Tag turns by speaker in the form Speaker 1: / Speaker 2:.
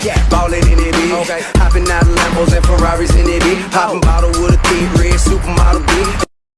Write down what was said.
Speaker 1: Yeah. Ballin' in it bitch. Okay. Hopping out of Lambos and Ferraris in it bitch. Hoppin' oh. bottle with a thief.